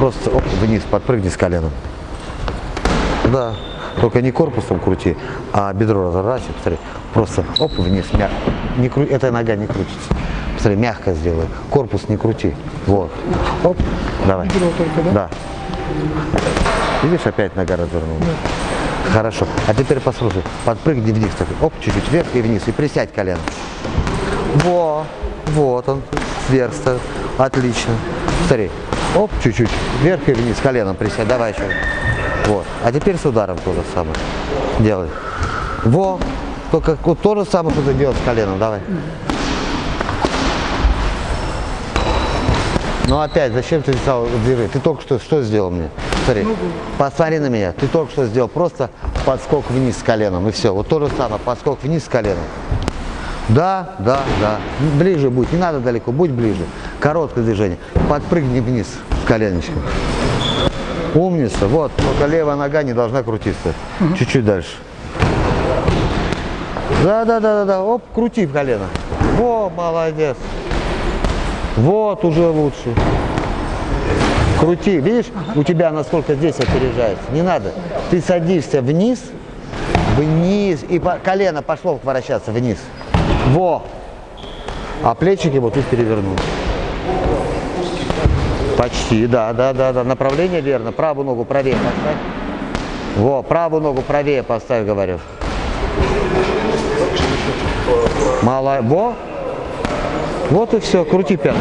Просто оп, вниз, подпрыгни с коленом. Да. Только не корпусом крути, а бедро разворачивай, посмотри. Просто оп, вниз, мягко. Не кру... Эта нога не крутится. Посмотри, мягко сделай. Корпус не крути. Вот. Оп, давай. Бедро только, да? Да. Видишь, опять нога развернулась. Хорошо. А теперь послушай, подпрыгни вниз. Так, оп, чуть-чуть вверх и вниз. И присядь колено. Во, вот он, вверх. Отлично. Смотри, оп, чуть-чуть вверх и вниз, коленом присядь. Давай еще. Вот. А теперь с ударом то же самое. Делай. Во, только вот то же самое, что ты делал с коленом. Давай. Ну опять, зачем ты стал движение? Ты только что что сделал мне? Смотри, посмотри на меня. Ты только что сделал просто подскок вниз с коленом и все. Вот то же самое, подскок вниз с коленом. Да, да, да. Ближе будь, не надо далеко, будь ближе. Короткое движение. Подпрыгни вниз коленочком. Умница. Вот, только левая нога не должна крутиться. Чуть-чуть дальше. Да, да, да, да, да. Оп, крути в колено. Во, молодец. Вот уже лучше. Крути, видишь, у тебя насколько здесь опережается. Не надо. Ты садишься вниз, вниз, и колено пошло вращаться вниз. Во. А плечики вот тут перевернул. Почти, да, да, да, да. Направление верно. Правую ногу правее поставь. Во, правую ногу правее поставь, говорю. Мало. Во. Вот и все. Крути пятку.